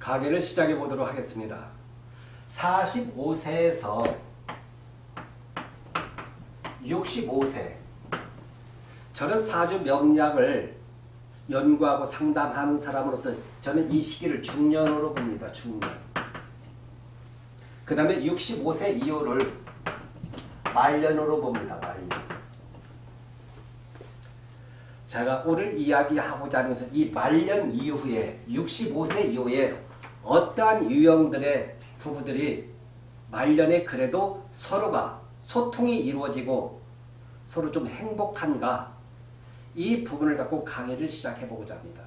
강의를 시작해 보도록 하겠습니다. 45세에서 65세 저는 사주 명략을 연구하고 상담하는 사람으로서 저는 이 시기를 중년으로 봅니다. 중년. 그 다음에 65세 이후를 말년으로 봅니다. 말년. 제가 오늘 이야기하고자 하는 것은 이 말년 이후에 65세 이후에 어떠한 유형들의 부부들이 말년에 그래도 서로가 소통이 이루어지고 서로 좀 행복한가 이 부분을 갖고 강의를 시작해보고자 합니다.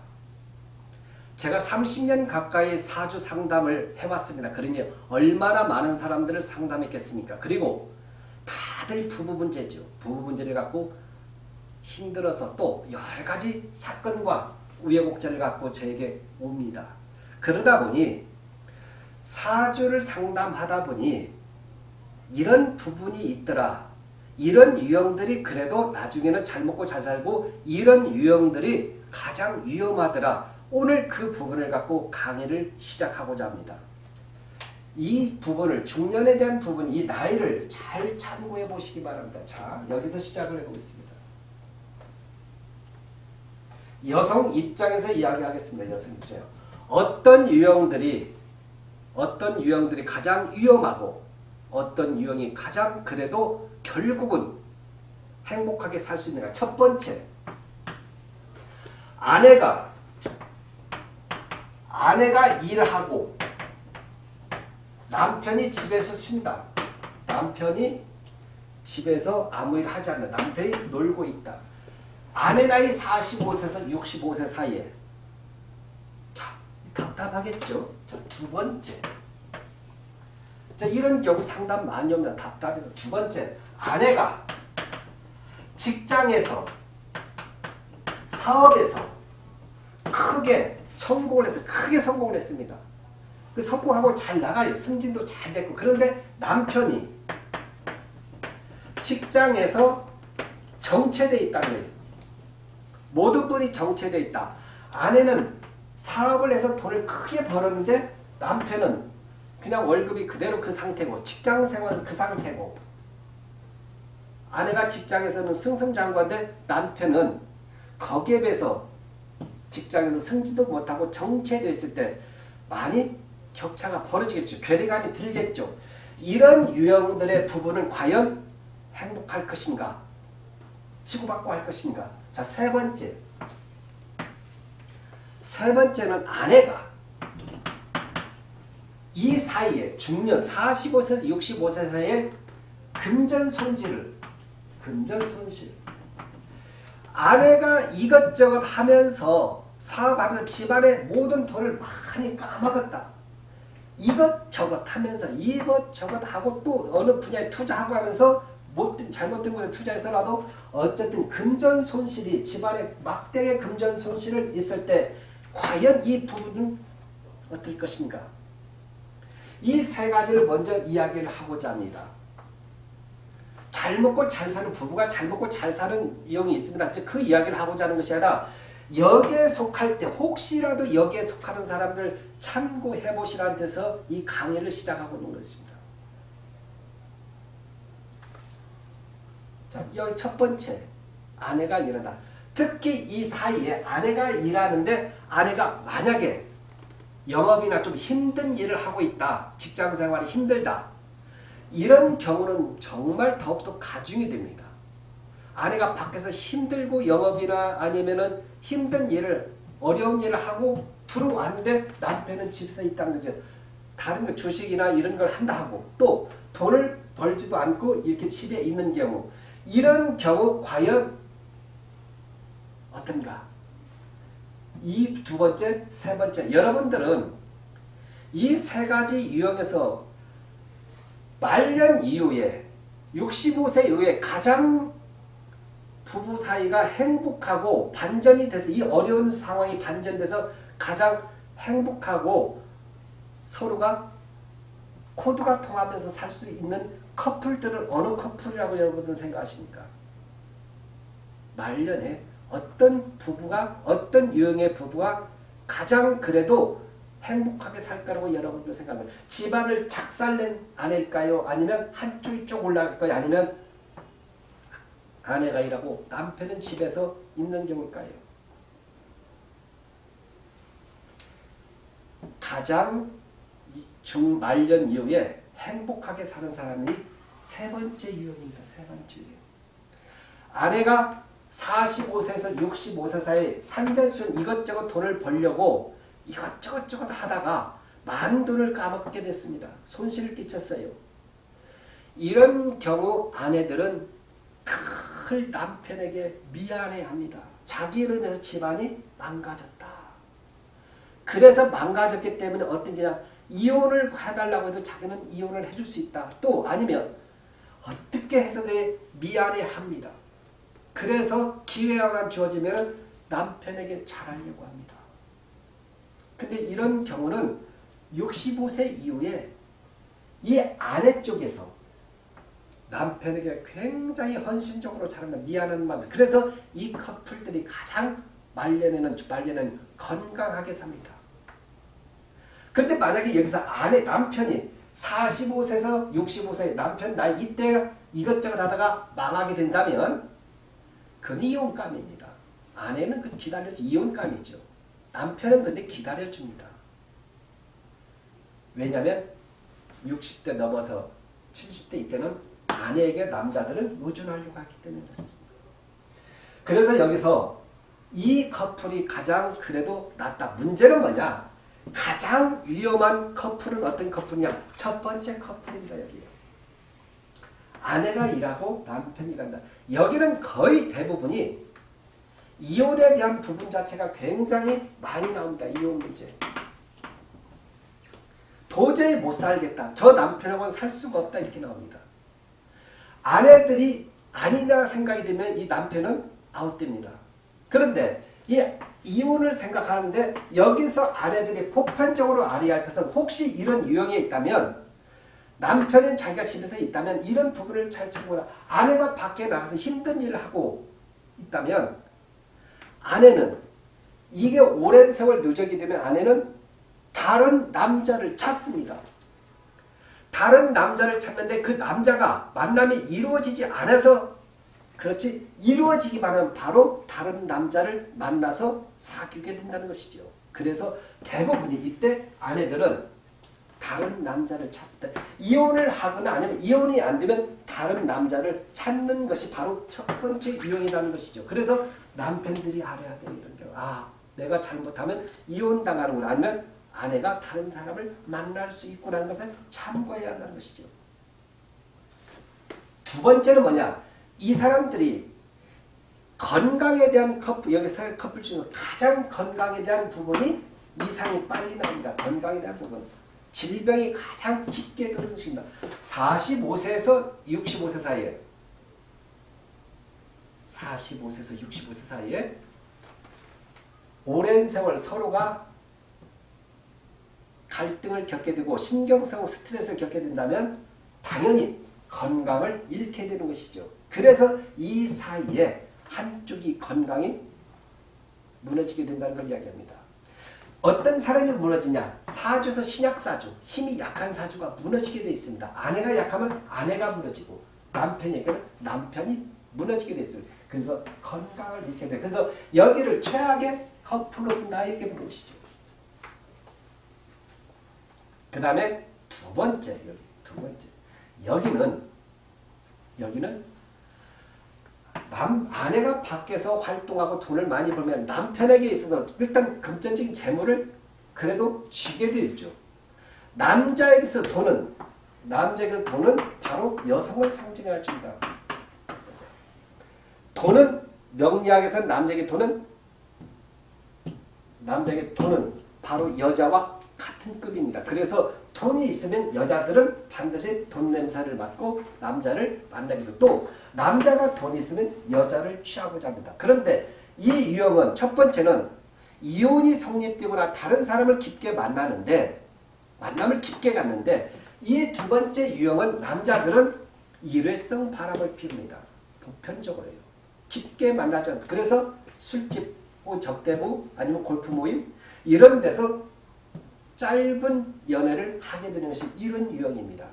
제가 30년 가까이 사주 상담을 해왔습니다. 그러니 얼마나 많은 사람들을 상담했겠습니까? 그리고 다들 부부 문제죠. 부부 문제를 갖고 힘들어서 또 여러 가지 사건과 우여곡절을 갖고 저에게 옵니다. 그러다 보니 사주를 상담하다 보니 이런 부분이 있더라. 이런 유형들이 그래도 나중에는 잘 먹고 잘 살고 이런 유형들이 가장 위험하더라. 오늘 그 부분을 갖고 강의를 시작하고자 합니다. 이 부분을 중년에 대한 부분, 이 나이를 잘 참고해 보시기 바랍니다. 자, 여기서 시작을 해보겠습니다. 여성 입장에서 이야기하겠습니다. 여성 입장. 어떤 유형들이 어떤 유형들이 가장 위험하고 어떤 유형이 가장 그래도 결국은 행복하게 살 수 있는가. 첫 번째, 아내가 아내가 일하고 남편이 집에서 쉰다. 남편이 집에서 아무 일 하지 않는 남편이 놀고 있다. 아내 나이 45세에서 65세 사이에 자 답답하겠죠. 자, 두 번째 자, 이런 경우 상담 많이 오면 답답해서 두 번째 아내가 직장에서 사업에서 크게 성공을 해서 크게 성공을 했습니다. 그 성공하고 잘 나가요. 승진도 잘 됐고 그런데 남편이 직장에서 있다는 거예요. 모든 돈이 정체되어 있다. 아내는 사업을 해서 돈을 크게 벌었는데 남편은 그냥 월급이 그대로 그 상태고 직장 생활은 그 상태고 아내가 직장에서는 승승장구한데 남편은 거기에 비해서 직장에서 승진도 못하고 정체되어 있을 때 많이 격차가 벌어지겠죠. 괴리감이 들겠죠. 이런 유형들의 부부는 과연 행복할 것인가? 치고받고 할 것인가? 자, 세 번째. 세 번째는 아내가 이 사이에 중년 45세에서 65세 사이에 금전 손실을 금전 손실 아내가 이것저것 하면서 사업하면서 집안의 모든 돈을 많이 까먹었다. 이것저것 하면서 이것저것 하고 또 어느 분야에 투자하고 하면서 못된 잘못된 곳에 투자해서라도 어쨌든 금전 손실이 집안에 막대의 금전 손실을 있을 때 과연 이 부분은 어떨 것인가? 이 세 가지를 먼저 이야기를 하고자 합니다. 잘 먹고 잘 사는 부부가 잘 먹고 잘 사는 이용이 있습니다. 그 이야기를 하고자 하는 것이 아니라 여기에 속할 때 혹시라도 여기에 속하는 사람들 참고해 보시라는 데서 이 강의를 시작하고 있는 것입니다. 자, 여기 첫 번째 아내가 일하다. 특히 이 사이에 아내가 일하는데 아내가 만약에 영업이나 좀 힘든 일을 하고 있다. 직장생활이 힘들다. 이런 경우는 정말 더욱더 가중이 됩니다. 아내가 밖에서 힘들고 영업이나 아니면은 힘든 일을 어려운 일을 하고 들어왔는데 남편은 집에서 있다는 거죠. 다른 거 주식이나 이런 걸 한다 하고 또 돈을 벌지도 않고 이렇게 집에 있는 경우 이런 경우 과연 어떤가? 이 두 번째, 세 번째 여러분들은 이 세 가지 유형에서 말년 이후에 65세 이후에 가장 부부 사이가 행복하고 반전이 돼서 이 어려운 상황이 반전돼서 가장 행복하고 서로가 코드가 통하면서 살 수 있는 커플들은 어느 커플이라고 여러분들 생각하십니까? 말년에 어떤 부부가 어떤 유형의 부부가 가장 그래도 행복하게 살 거라고 여러분도 생각해요. 집안을 작살낸 아내일까요? 아니면 한쪽이 쭉 올라갈까요? 아니면 아내가 일하고 남편은 집에서 있는 경우일까요? 가장 중말년 이후에 행복하게 사는 사람이 세 번째 유형입니다. 세 번째 유형. 아내가 45세에서 65세 사이 산전수전 이것저것 돈을 벌려고 이것저것 저것 하다가 많은 돈을 까먹게 됐습니다. 손실을 끼쳤어요. 이런 경우 아내들은 늘 남편에게 미안해합니다. 자기를 위해서 집안이 망가졌다. 그래서 망가졌기 때문에 어떤 게냐 이혼을 해달라고 해도 자기는 이혼을 해줄 수 있다. 또 아니면 어떻게 해서든 미안해합니다. 그래서 기회가 주어지면 남편에게 잘하려고 합니다. 근데 이런 경우는 65세 이후에 이 아내 쪽에서 남편에게 굉장히 헌신적으로 잘한다. 미안한 마음. 그래서 이 커플들이 가장 말년에는 말년은 건강하게 삽니다. 근데 만약에 여기서 아내 남편이 45세에서 65세 남편 나 이때 이것저것 하다가 망하게 된다면 그건 이혼감입니다. 아내는 그 기다려주 이혼감이죠. 남편은 근데 기다려줍니다. 왜냐하면 60대 넘어서 70대 이때는 아내에게 남자들은 의존하려고 하기 때문에. 그래서 여기서 이 커플이 가장 그래도 낫다. 문제는 뭐냐? 가장 위험한 커플은 어떤 커플이냐? 첫 번째 커플입니다. 여기 아내가 일하고 남편이 일한다. 여기는 거의 대부분이 이혼에 대한 부분 자체가 굉장히 많이 나옵니다. 이혼 문제. 도저히 못 살겠다. 저 남편하고는 살 수가 없다. 이렇게 나옵니다. 아내들이 아니냐 생각이 되면 이 남편은 아웃됩니다. 그런데 이 이혼을 생각하는데 여기서 아내들이 보편적으로 알아야 할 것은 혹시 이런 유형이 있다면 남편은 자기가 집에서 있다면 이런 부분을 잘 참고라. 아내가 밖에 나가서 힘든 일을 하고 있다면 아내는 이게 오랜 세월 누적이 되면 아내는 다른 남자를 찾습니다. 다른 남자를 찾는데 그 남자가 만남이 이루어지지 않아서 그렇지 이루어지기만 하면 바로 다른 남자를 만나서 사귀게 된다는 것이죠. 그래서 대부분이 이때 아내들은 다른 남자를 찾습니다. 이혼을 하거나 아니면 이혼이 안 되면 다른 남자를 찾는 것이 바로 첫 번째 유형이라는 것이죠. 그래서 남편들이 알아야 돼요. 이런 경우. 아 내가 잘못하면 이혼당하는구나. 아니면 아내가 다른 사람을 만날 수 있구나는 것을 참고해야 한다는 것이죠. 두 번째는 뭐냐. 이 사람들이 건강에 대한 커플, 여기 서 커플 중에서 가장 건강에 대한 부분이 이상이 빨리 나옵니다. 건강에 대한 부분. 질병이 가장 깊게 들어있습니다. 45세에서 65세 사이에 45세에서 65세 사이에 오랜 세월 서로가 갈등을 겪게 되고 신경성 스트레스를 겪게 된다면 당연히 건강을 잃게 되는 것이죠. 그래서 이 사이에 한쪽이 건강이 무너지게 된다는 걸 이야기합니다. 어떤 사람이 무너지냐? 사주에서 신약사주, 힘이 약한 사주가 무너지게 되어 있습니다. 아내가 약하면 아내가 무너지고 남편에게는 남편이 무너지게 되어 있습니다. 그래서 건강을 잃게 돼. 그래서 여기를 최악의 커플로 나에게 부르시죠. 그 다음에 두 번째, 여기 두 번째. 여기는, 여기는 남, 아내가 밖에서 활동하고 돈을 많이 벌면 남편에게 있어서 일단 금전적인 재물을 그래도 쥐게 되어 있죠. 남자에게서 돈은 남자에게서 돈은 바로 여성을 상징해 줍니다. 돈은 명리학에서 남자에게 돈은 남자에게 돈은 바로 여자와 같은 급입니다. 그래서 돈이 있으면 여자들은 반드시 돈 냄새를 맡고 남자를 만나기도 또 남자가 돈이 있으면 여자를 취하고자 합니다. 그런데 이 유형은 첫 번째는 이혼이 성립되거나 다른 사람을 깊게 만나는데 만남을 깊게 갖는데 이 두 번째 유형은 남자들은 일회성 바람을 피웁니다. 보편적으로요. 깊게 만나지 그래서 술집, 적대부 아니면 골프 모임 이런 데서 짧은 연애를 하게 되는 것이 이런 유형입니다.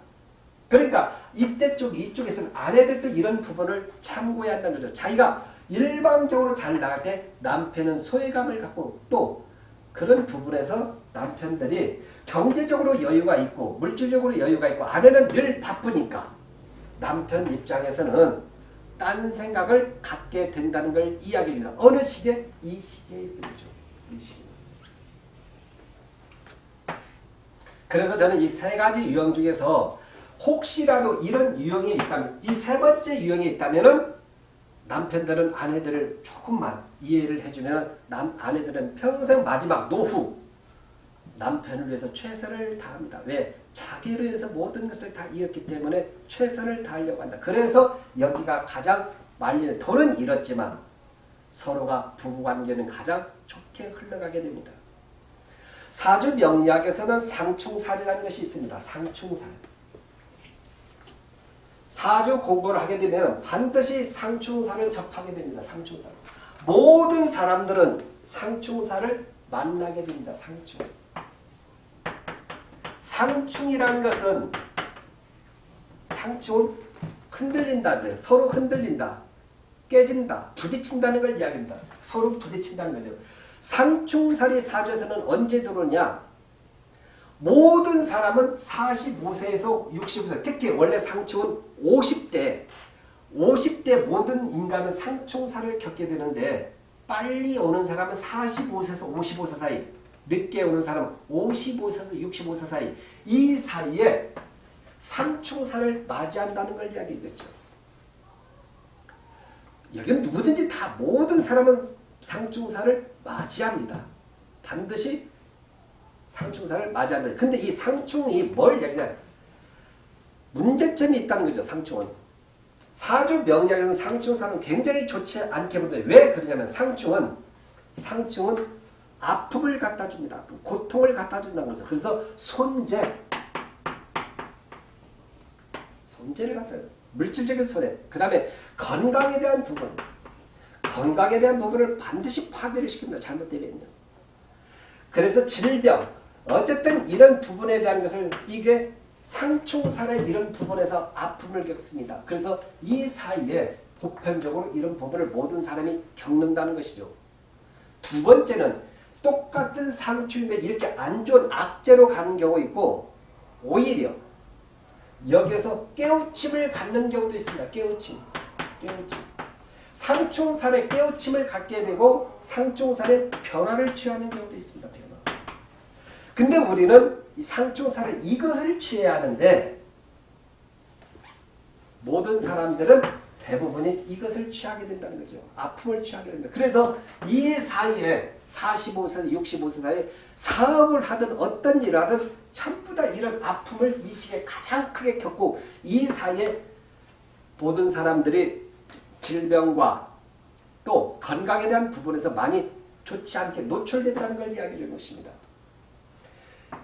그러니까 이때 쪽 이쪽에서는 아내들도 이런 부분을 참고해야 한다는 거죠. 자기가 일방적으로 잘 나갈 때 남편은 소외감을 갖고 또 그런 부분에서 남편들이 경제적으로 여유가 있고 물질적으로 여유가 있고 아내는 늘 바쁘니까 남편 입장에서는 딴 생각을 갖게 된다는 걸 이야기해 줍니다. 어느 시기에? 이 시기에 되죠. 이 시기에. 그래서 저는 이 세 가지 유형 중에서 혹시라도 이런 유형이 있다면 이 세 번째 유형이 있다면은 남편들은 아내들을 조금만 이해를 해주면 남 아내들은 평생 마지막 노후 남편을 위해서 최선을 다합니다. 왜? 자기를 위해서 모든 것을 다 이었기 때문에 최선을 다하려고 한다. 그래서 여기가 가장 말리는 돈은 잃었지만 서로가 부부관계는 가장 좋게 흘러가게 됩니다. 사주 명리학에서는 상충살이라는 것이 있습니다. 상충살. 사주 공부를 하게 되면 반드시 상충살을 접하게 됩니다. 상충살. 모든 사람들은 상충살을 만나게 됩니다. 상충. 상충이라는 것은 상충은 흔들린다는 서로 흔들린다. 깨진다. 부딪힌다는 걸 이야기합니다. 서로 부딪힌다는 거죠. 상충살이 사주에서는 언제 들어오냐? 모든 사람은 45세에서 65세, 특히 원래 상충은 50대, 50대 모든 인간은 상충살을 겪게 되는데 빨리 오는 사람은 45세에서 55세 사이, 늦게 오는 사람은 55세에서 65세 사이, 이 사이에 상충살을 맞이한다는 걸 이야기했죠. 여기는 누구든지 다 모든 사람은 상충사를 맞이합니다. 반드시 상충사를 맞이한다. 근데 이 상충이 뭘 얘기하냐? 문제점이 있다는 거죠. 상충은. 사주 명략에서는 상충사는 굉장히 좋지 않게 보는데 왜 그러냐면 상충은 상충은 아픔을 갖다 줍니다. 고통을 갖다 준다는 거죠. 그래서 손재 손재를 갖다 물질적인 손해 그 다음에 건강에 대한 부분 건강에 대한 부분을 반드시 파괴를 시킵니다. 잘못되면요. 그래서 질병 어쨌든 이런 부분에 대한 것을 이게 상충살의 이런 부분에서 아픔을 겪습니다. 그래서 이 사이에 보편적으로 이런 부분을 모든 사람이 겪는다는 것이죠. 두 번째는 똑같은 상충인데 이렇게 안 좋은 악재로 가는 경우 있고 오히려 여기에서 깨우침을 갖는 경우도 있습니다. 깨우침. 깨우침. 상충살에 깨우침을 갖게 되고 상충살에 변화를 취하는 경우도 있습니다. 변화. 근데 우리는 이 상충살에 이것을 취해야 하는데 모든 사람들은 대부분이 이것을 취하게 된다는 거죠. 아픔을 취하게 된다. 그래서 이 사이에 45세, 65세 사이에 사업을 하든 어떤 일을 하든 전부 다 이런 아픔을 이 시기에 가장 크게 겪고 이 사이에 모든 사람들이 질병과 또 건강에 대한 부분에서 많이 좋지 않게 노출된다는 걸 이야기해 주는 것입니다.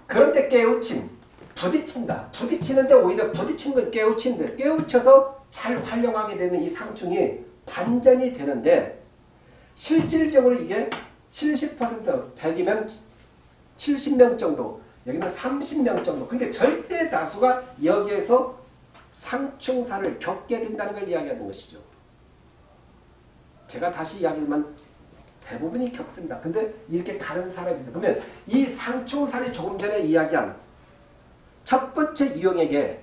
그런데 깨우침, 부딪힌다. 부딪히는데 오히려 부딪히는 건 깨우치는데 깨우쳐서 잘 활용하게 되면 이 상충이 반전이 되는데 실질적으로 이게 70% 100이면 70명 정도 여기는 30명 정도 그러니까 절대 다수가 여기에서 상충사를 겪게 된다는 걸 이야기하는 것이죠. 제가 다시 이야기하면 대부분이 겪습니다. 근데 이렇게 가는 사람입니다. 그러면 이 상충살이 조금 전에 이야기한 첫 번째 유형에게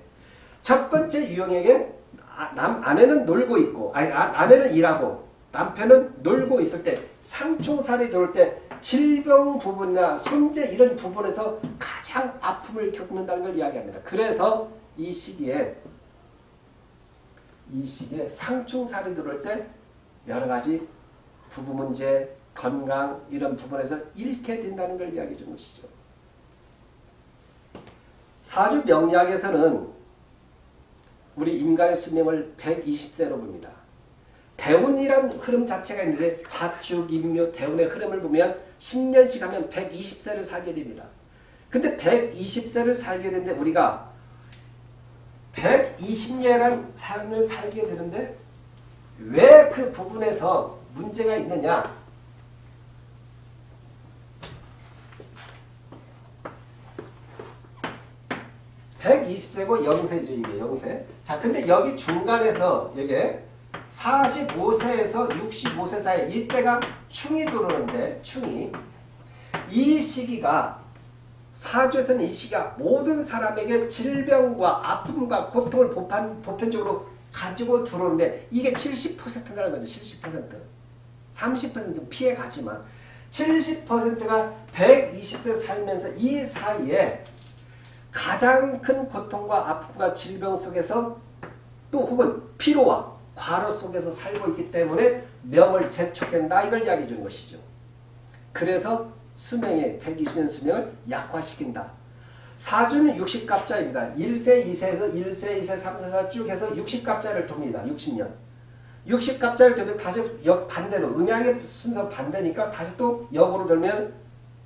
첫 번째 유형에게 아, 남 아내는 놀고 있고 아니 아, 내는 일하고 남편은 놀고 있을 때 상충살이 돌 때 질병 부분이나 손재 이런 부분에서 가장 아픔을 겪는다는 걸 이야기합니다. 그래서 이 시기에 이 시기에 상충살이 들어올 때 여러 가지 부부 문제, 건강 이런 부분에서 잃게 된다는 걸 이야기해 준 것이죠. 사주 명리학에서는 우리 인간의 수명을 120세로 봅니다. 대운이란 흐름 자체가 있는데 자축, 임묘, 대운의 흐름을 보면 10년씩 하면 120세를 살게 됩니다. 근데 120세를 살게 되는데 우리가 120년이라는 삶을 살게 되는데 왜 그 부분에서 문제가 있느냐 120세고 0세죠 이게 0세. 자 근데 여기 중간에서 이게 45세에서 65세 사이 이때가 충이 들어오는데 충이 이 시기가 사주에서는 이 시기가 모든 사람에게 질병과 아픔과 고통을 보편, 보편적으로 가지고 들어오는데 이게 70%라는 거죠. 70%. 30%는 피해 가지만 70%가 120세 살면서 이 사이에 가장 큰 고통과 아픔과 질병 속에서 또 혹은 피로와 과로 속에서 살고 있기 때문에 명을 재촉된다 이걸 이야기해 주는 것이죠. 그래서 수명의 120년 수명을 약화시킨다. 사주는 60갑자입니다. 1세, 2세에서 1세, 2세, 3세, 4 쭉 해서 60갑자를 돕니다. 60년. 60갑자를 돌면 다시 역 반대로 음양의 순서 반대니까 다시 또 역으로 돌면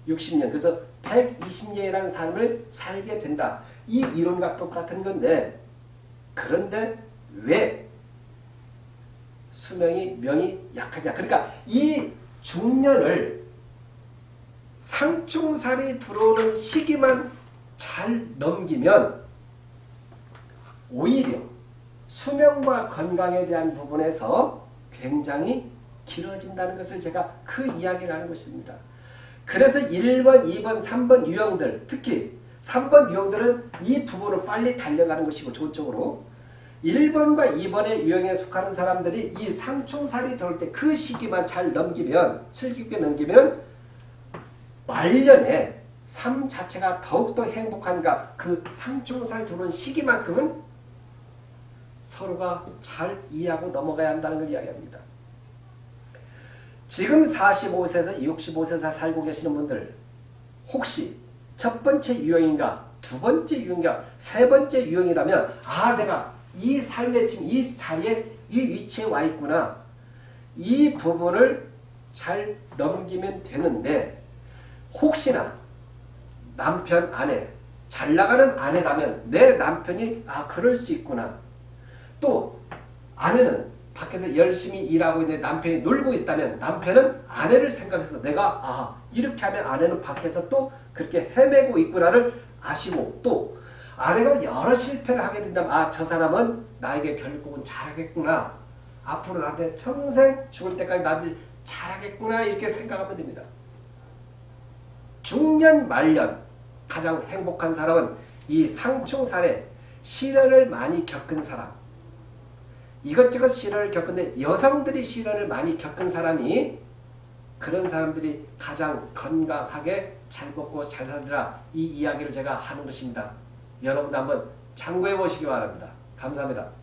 60년. 그래서 120년이라는 삶을 살게 된다. 이 이론과 똑같은 건데 그런데 왜 수명이 명이 약하냐. 그러니까 이 중년을 상충살이 들어오는 시기만 잘 넘기면 오히려 수명과 건강에 대한 부분에서 굉장히 길어진다는 것을 제가 그 이야기를 하는 것입니다. 그래서 1번, 2번, 3번 유형들 특히 3번 유형들은 이 부분을 빨리 달려가는 것이고 저쪽으로 1번과 2번의 유형에 속하는 사람들이 이 상충살이 들어올 때그 시기만 잘 넘기면 슬기있게 넘기면 말년에 삶 자체가 더욱더 행복하니까 그 상충살 들어온 시기만큼은 서로가 잘 이해하고 넘어가야 한다는 걸 이야기합니다. 지금 45세에서 65세에서 살고 계시는 분들 혹시 첫 번째 유형인가 두 번째 유형인가 세 번째 유형이라면 아 내가 이 삶의 지금 이 자리에 이 위치에 와 있구나 이 부분을 잘 넘기면 되는데 혹시나 남편 아내 잘 나가는 아내라면 내 남편이 아 그럴 수 있구나 또 아내는 밖에서 열심히 일하고 있는데 남편이 놀고 있다면 남편은 아내를 생각해서 내가 아 이렇게 하면 아내는 밖에서 또 그렇게 헤매고 있구나를 아시고 또 아내가 여러 실패를 하게 된다면 아 저 사람은 나에게 결국은 잘하겠구나 앞으로 나한테 평생 죽을 때까지 나한테 잘하겠구나 이렇게 생각하면 됩니다. 중년 말년 가장 행복한 사람은 이 상충살에 시련을 많이 겪은 사람 이것저것 시련을 겪는데 여성들이 시련을 많이 겪은 사람이 그런 사람들이 가장 건강하게 잘 먹고 잘 살더라 이 이야기를 제가 하는 것입니다. 여러분도 한번 참고해 보시기 바랍니다. 감사합니다.